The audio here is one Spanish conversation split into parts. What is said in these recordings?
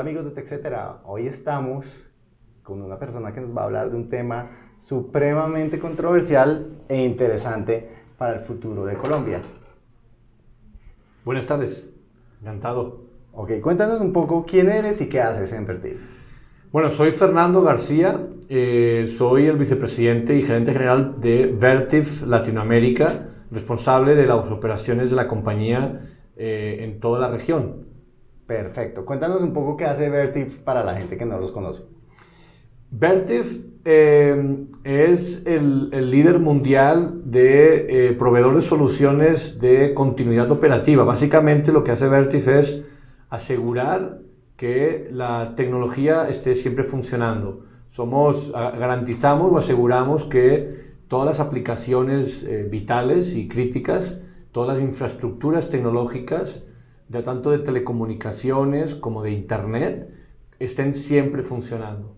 Hola amigos de TechCetera, hoy estamos con una persona que nos va a hablar de un tema supremamente controversial e interesante para el futuro de Colombia. Buenas tardes, encantado. Ok, cuéntanos un poco quién eres y qué haces en Vertiv. Bueno, soy Fernando García, eh, soy el vicepresidente y gerente general de Vertiv Latinoamérica, responsable de las operaciones de la compañía eh, en toda la región. Perfecto. Cuéntanos un poco qué hace Vertiv para la gente que no los conoce. Vertiv eh, es el, líder mundial de eh, proveedor de soluciones de continuidad operativa. Básicamente lo que hace Vertiv es asegurar que la tecnología esté siempre funcionando. Somos, garantizamos o aseguramos que todas las aplicaciones eh, vitales y críticas, todas las infraestructuras tecnológicas de tanto de telecomunicaciones como de Internet, estén siempre funcionando.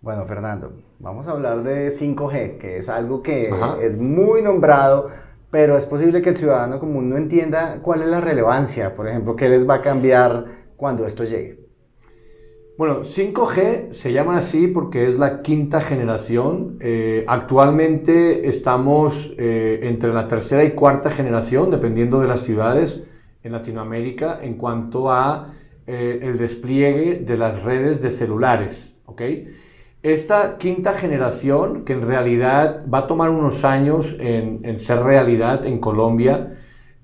Bueno, Fernando, vamos a hablar de 5G, que es algo que es muy nombrado, pero es posible que el ciudadano común no entienda cuál es la relevancia, por ejemplo, qué les va a cambiar cuando esto llegue. Bueno, 5G se llama así porque es la quinta generación. Eh, actualmente estamos eh, entre la tercera y cuarta generación, dependiendo de las ciudades en Latinoamérica en cuanto a eh, el despliegue de las redes de celulares. Esta quinta generación, que en realidad va a tomar unos años en, ser realidad en Colombia,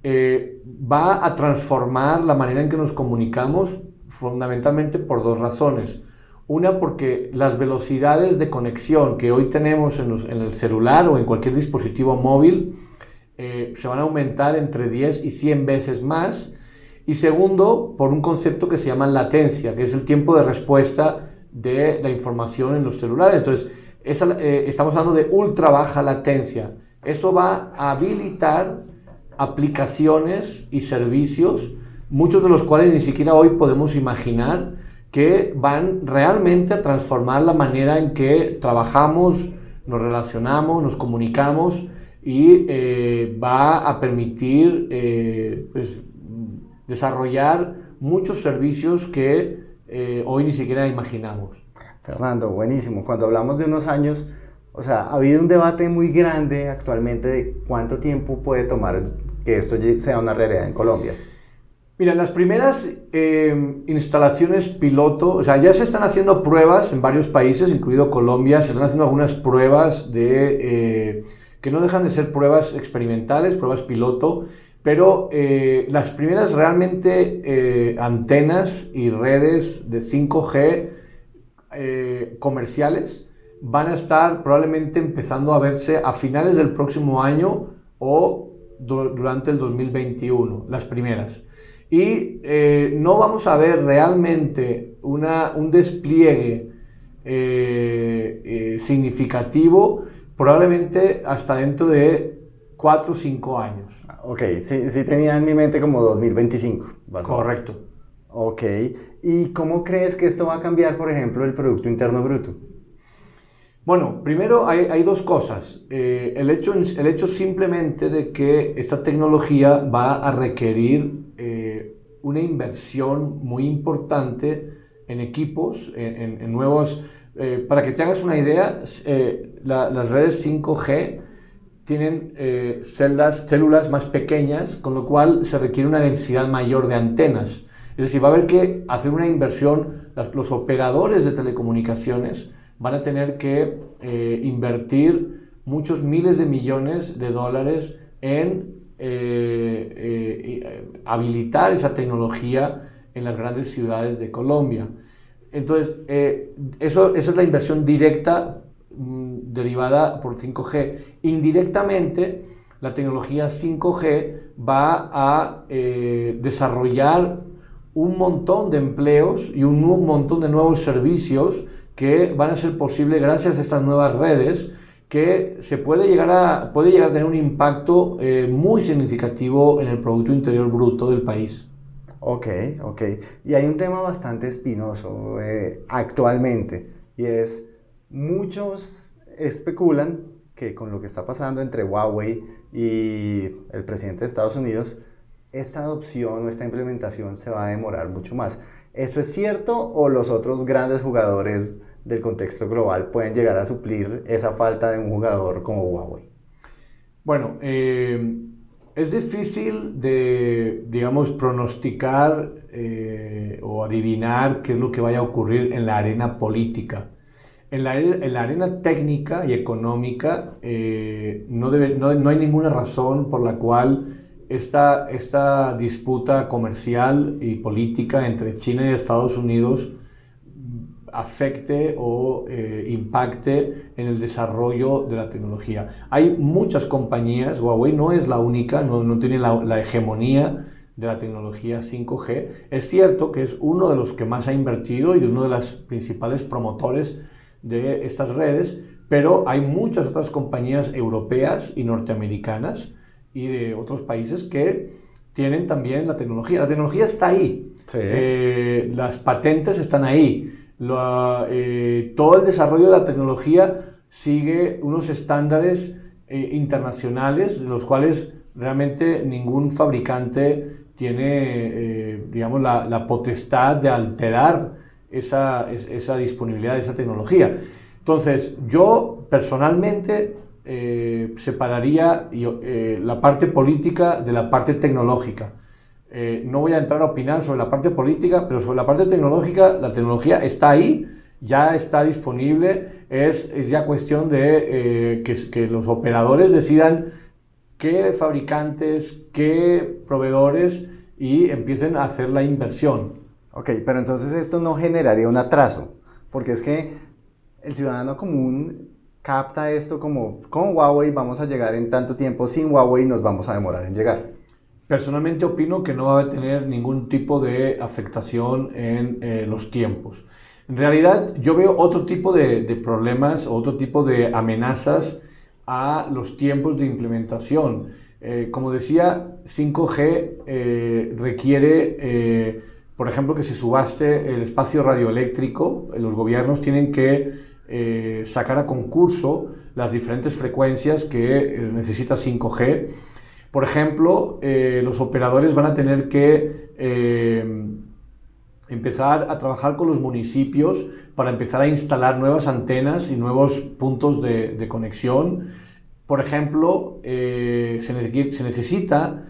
eh, va a transformar la manera en que nos comunicamos fundamentalmente por dos razones. Una, porque las velocidades de conexión que hoy tenemos en, en el celular o en cualquier dispositivo móvil eh, se van a aumentar entre 10 y 100 veces más. Y segundo, por un concepto que se llama latencia, que es el tiempo de respuesta de la información en los celulares. Entonces, eh, estamos hablando de ultra baja latencia. Esto va a habilitar aplicaciones y servicios, muchos de los cuales ni siquiera hoy podemos imaginar, que van realmente a transformar la manera en que trabajamos, nos relacionamos, nos comunicamos y eh, va a permitir eh, pues, desarrollar muchos servicios que eh, hoy ni siquiera imaginamos. Fernando, buenísimo. Cuando hablamos de unos años, o sea, ha habido un debate muy grande actualmente de cuánto tiempo puede tomar que esto sea una realidad en Colombia. Mira, las primeras instalaciones piloto, o sea, ya se están haciendo pruebas en varios países, incluido Colombia, se están haciendo algunas pruebas de que no dejan de ser pruebas experimentales, pruebas piloto, pero eh, las primeras realmente eh, antenas y redes de 5G eh, comerciales van a estar probablemente empezando a verse a finales del próximo año o durante el 2021, las primeras. Y no vamos a ver realmente una, un despliegue significativo probablemente hasta dentro de 4 o 5 años. Ok, sí, sí tenía en mi mente como 2025. Correcto. Ok, ¿y cómo crees que esto va a cambiar, por ejemplo, el Producto Interno Bruto? Bueno, primero hay, dos cosas. Eh, el, hecho, el hecho simplemente de que esta tecnología va a requerir eh, una inversión muy importante en equipos, en nuevos eh, para que te hagas una idea, eh, las redes 5G tienen eh, celdas, células más pequeñas, con lo cual se requiere una densidad mayor de antenas. Es decir, va a haber que hacer una inversión, los operadores de telecomunicaciones van a tener que invertir muchos miles de millones de dólares en habilitar esa tecnología en las grandes ciudades de Colombia. Entonces, eh, eso, esa es la inversión directa mm, derivada por 5G. Indirectamente, la tecnología 5G va a eh, desarrollar un montón de empleos y un, montón de nuevos servicios que van a ser posibles gracias a estas nuevas redes que se puede llegar a, puede llegar a tener un impacto eh, muy significativo en el Producto Interior Bruto del país. Ok, ok. Y hay un tema bastante espinoso eh, actualmente y es muchos especulan que con lo que está pasando entre Huawei y el presidente de Estados Unidos, esta adopción o esta implementación se va a demorar mucho más. ¿Eso es cierto o los otros grandes jugadores del contexto global pueden llegar a suplir esa falta de un jugador como Huawei? Bueno, eh, es difícil de, digamos, pronosticar eh, o adivinar qué es lo que vaya a ocurrir en la arena política. En la, arena técnica y económica eh, no, no, hay ninguna razón por la cual esta, esta disputa comercial y política entre China y Estados Unidos afecte o eh, impacte en el desarrollo de la tecnología. Hay muchas compañías, Huawei no es la única, no, no tiene la, la, hegemonía de la tecnología 5G. Es cierto que es uno de los que más ha invertido y uno de los principales promotores de estas redes, pero hay muchas otras compañías europeas y norteamericanas y de otros países que tienen también la tecnología. La tecnología está ahí, eh, las patentes están ahí, eh, todo el desarrollo de la tecnología sigue unos estándares eh, internacionales de los cuales realmente ningún fabricante tiene, eh, digamos, la, potestad de alterar esa, esa, disponibilidad de esa tecnología. Entonces, yo personalmente separaría la parte política de la parte tecnológica. Eh, no voy a entrar a opinar sobre la parte política, pero sobre la parte tecnológica, la tecnología está ahí, ya está disponible, es, ya cuestión de eh, que, los operadores decidan qué fabricantes, qué proveedores y empiecen a hacer la inversión. Ok, pero entonces esto no generaría un atraso, porque es que el ciudadano común capta esto como con Huawei vamos a llegar en tanto tiempo, sin Huawei nos vamos a demorar en llegar. Personalmente opino que no va a tener ningún tipo de afectación en eh, los tiempos. En realidad yo veo otro tipo de, problemas, otro tipo de amenazas a los tiempos de implementación. Eh, como decía, 5G eh, requiere, por ejemplo, que se subaste el espacio radioeléctrico. Los gobiernos tienen que sacar a concurso las diferentes frecuencias que necesita 5G por ejemplo, eh, los operadores van a tener que eh, empezar a trabajar con los municipios para empezar a instalar nuevas antenas y nuevos puntos de, conexión. Por ejemplo, eh, se, necesita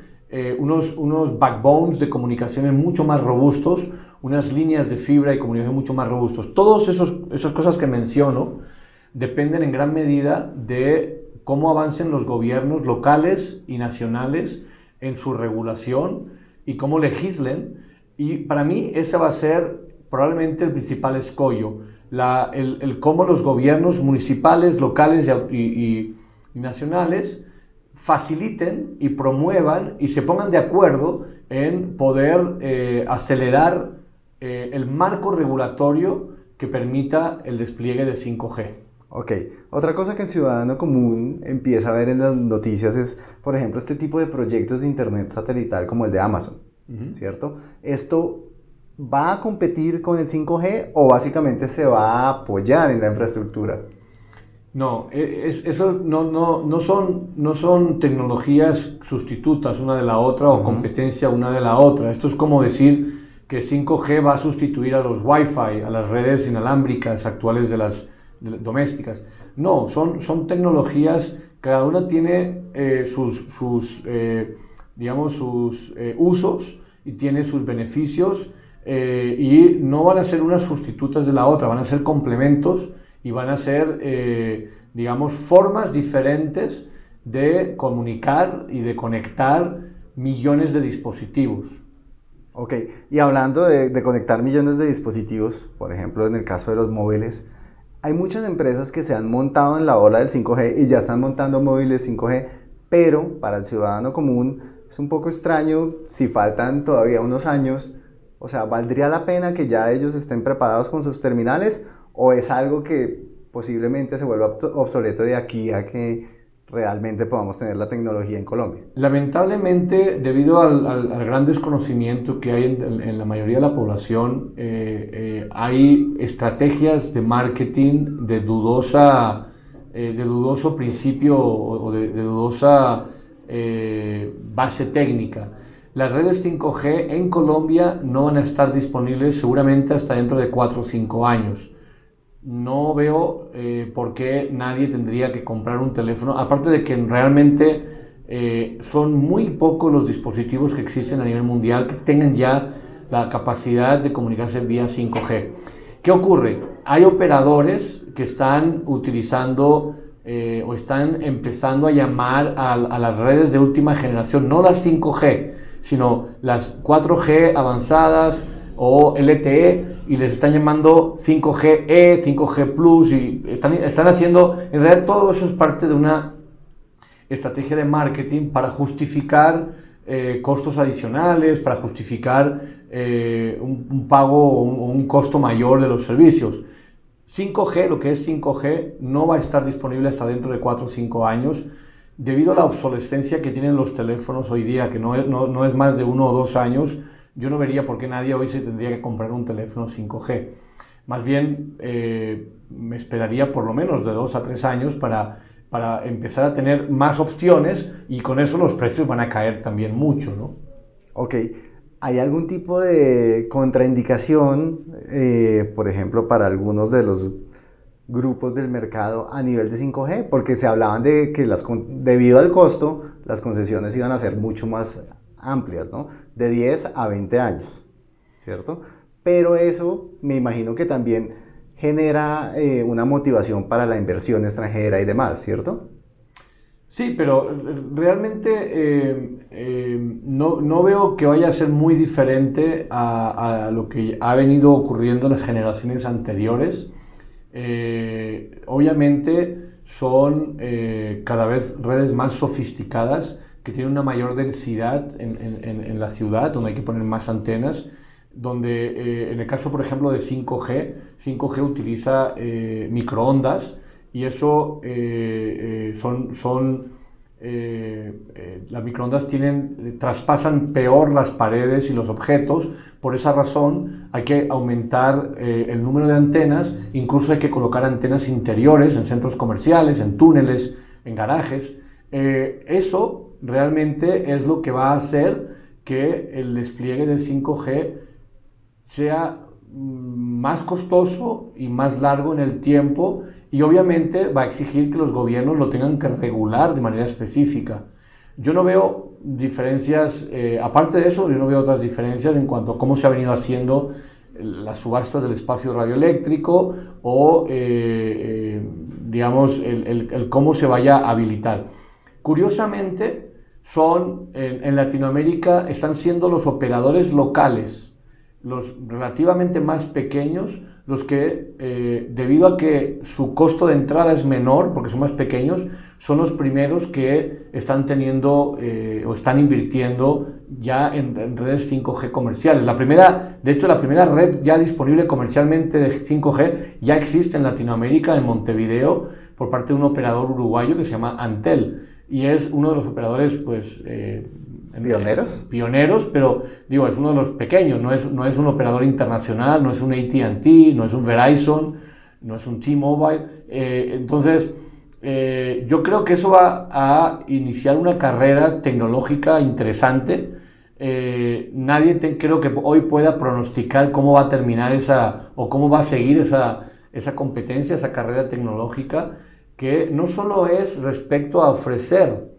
unos, unos backbones de comunicaciones mucho más robustos, unas líneas de fibra y comunicación mucho más robustos. Todas esas cosas que menciono dependen en gran medida de cómo avancen los gobiernos locales y nacionales en su regulación y cómo legislen. Y para mí ese va a ser probablemente el principal escollo, el, cómo los gobiernos municipales, locales y, nacionales faciliten y promuevan y se pongan de acuerdo en poder eh, acelerar eh, el marco regulatorio que permita el despliegue de 5G. Ok, otra cosa que el ciudadano común empieza a ver en las noticias es, por ejemplo, este tipo de proyectos de Internet satelital como el de Amazon, ¿cierto? ¿Esto va a competir con el 5G o básicamente se va a apoyar en la infraestructura? No, e, eso no, no, no, son, no son tecnologías sustitutas una de la otra o competencia una de la otra. Esto es como decir que 5G va a sustituir a los Wi-Fi, a las redes inalámbricas actuales de las domésticas. No, son, son tecnologías, cada una tiene eh, sus, sus eh, digamos, sus eh, usos y tiene sus beneficios y no van a ser unas sustitutas de la otra, van a ser complementos y van a ser, digamos, formas diferentes de comunicar y de conectar millones de dispositivos. Ok, y hablando de, de, conectar millones de dispositivos, por ejemplo, en el caso de los móviles, hay muchas empresas que se han montado en la ola del 5G y ya están montando móviles 5G, pero para el ciudadano común es un poco extraño si faltan todavía unos años. O sea, ¿valdría la pena que ya ellos estén preparados con sus terminales o es algo que posiblemente se vuelva obsoleto de aquí a que realmente podamos tener la tecnología en Colombia. Lamentablemente, debido al, gran desconocimiento que hay en, la mayoría de la población, eh, eh, hay estrategias de marketing de dudosa, eh, de dudoso principio o de, dudosa base técnica. las redes 5G en Colombia no van a estar disponibles seguramente hasta dentro de 4 o 5 años. No veo eh, por qué nadie tendría que comprar un teléfono, aparte de que realmente eh, son muy pocos los dispositivos que existen a nivel mundial que tengan ya la capacidad de comunicarse vía 5G. ¿Qué ocurre? Hay operadores que están utilizando eh, o están empezando a llamar a, a, las redes de última generación, no las 5G, sino las 4G avanzadas o LTE, y les están llamando 5GE, 5G Plus, y están, están haciendo, en realidad todo eso es parte de una estrategia de marketing para justificar eh, costos adicionales, para justificar eh, un, pago o un, costo mayor de los servicios. 5G, lo que es 5G, no va a estar disponible hasta dentro de 4 o 5 años debido a la obsolescencia que tienen los teléfonos hoy día, que no es, no, es más de uno o dos años, yo no vería por qué nadie hoy se tendría que comprar un teléfono 5G. Más bien, eh, me esperaría por lo menos de dos a tres años para para empezar a tener más opciones y con eso los precios van a caer también mucho, ¿no? Ok. ¿Hay algún tipo de contraindicación, eh, por ejemplo, para algunos de los grupos del mercado a nivel de 5G? Porque se hablaban de que debido al costo, las concesiones iban a ser mucho más amplias, ¿no? De 10 a 20 años, ¿cierto? Pero eso me imagino que también genera eh, una motivación para la inversión extranjera y demás, ¿cierto? Sí, pero realmente eh, eh, no, no, veo que vaya a ser muy diferente a, lo que ha venido ocurriendo en las generaciones anteriores. obviamente son cada vez redes más sofisticadas que tienen una mayor densidad en, en, en la ciudad, donde hay que poner más antenas donde eh, en el caso, por ejemplo, de 5G, 5G utiliza eh, microondas y eso eh, son, son las microondas tienen, traspasan peor las paredes y los objetos, por esa razón hay que aumentar el número de antenas, incluso hay que colocar antenas interiores en centros comerciales, en túneles, en garajes. eso realmente es lo que va a hacer que el despliegue del 5G sea mm, más costoso y más largo en el tiempo y obviamente va a exigir que los gobiernos lo tengan que regular de manera específica. Yo no veo diferencias, eh, aparte de eso, yo no veo otras diferencias en cuanto a cómo se ha venido haciendo las subastas del espacio radioeléctrico o, eh, eh, digamos, el, cómo se vaya a habilitar. Curiosamente, son, en Latinoamérica, están siendo los operadores locales los relativamente más pequeños, los que, eh, debido a que su costo de entrada es menor, porque son más pequeños, son los primeros que están teniendo eh, o están invirtiendo ya en, redes 5G comerciales. La primera, de hecho, la primera red ya disponible comercialmente de 5G ya existe en Latinoamérica, en Montevideo, por parte de un operador uruguayo que se llama Antel. Y es uno de los operadores, pues, eh, ¿Pioneros? pioneros, pero digo, es uno de los pequeños, no es, no es un operador internacional, no es un ATT, no es un Verizon, no es un T-Mobile. Eh, entonces, eh, yo creo que eso va a iniciar una carrera tecnológica interesante. Nadie creo que hoy pueda pronosticar cómo va a terminar esa o cómo va a seguir esa, esa competencia, esa carrera tecnológica, que no solo es respecto a ofrecer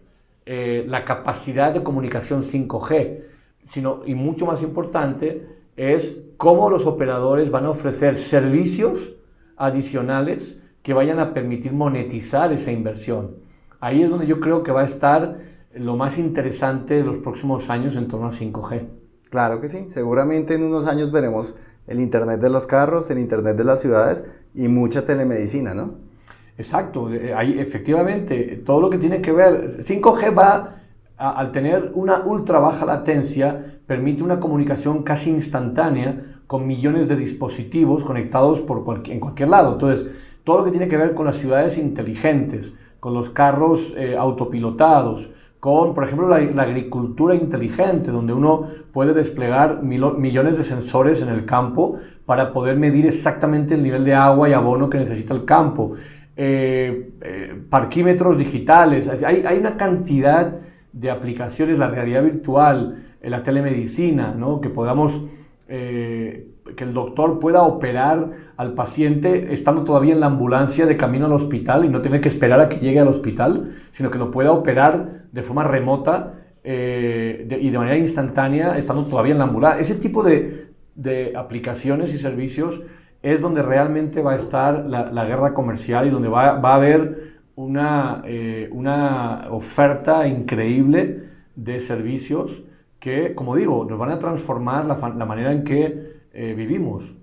eh, la capacidad de comunicación 5G, sino, y mucho más importante, es cómo los operadores van a ofrecer servicios adicionales que vayan a permitir monetizar esa inversión. Ahí es donde yo creo que va a estar lo más interesante de los próximos años en torno a 5G. Claro que sí, seguramente en unos años veremos el Internet de los carros, el Internet de las ciudades y mucha telemedicina, ¿no? Exacto, eh, ahí efectivamente todo lo que tiene que ver, 5G va al tener una ultra baja latencia, permite una comunicación casi instantánea con millones de dispositivos conectados por en cualquier lado. Entonces, todo lo que tiene que ver con las ciudades inteligentes, con los carros eh, autopilotados, con, por ejemplo, la, agricultura inteligente, donde uno puede desplegar millones de sensores en el campo para poder medir exactamente el nivel de agua y abono que necesita el campo. Eh, eh, parquímetros digitales, hay, hay, una cantidad de aplicaciones, la realidad virtual, la telemedicina, ¿no? que podamos, eh, que el doctor pueda operar al paciente estando todavía en la ambulancia de camino al hospital y no tener que esperar a que llegue al hospital, sino que lo pueda operar de forma remota eh, y de manera instantánea estando todavía en la ambulancia. Ese tipo de, de aplicaciones y servicios es donde realmente va a estar la, guerra comercial y donde va, va a haber una, eh, una oferta increíble de servicios que, como digo, nos van a transformar la, la manera en que eh, vivimos.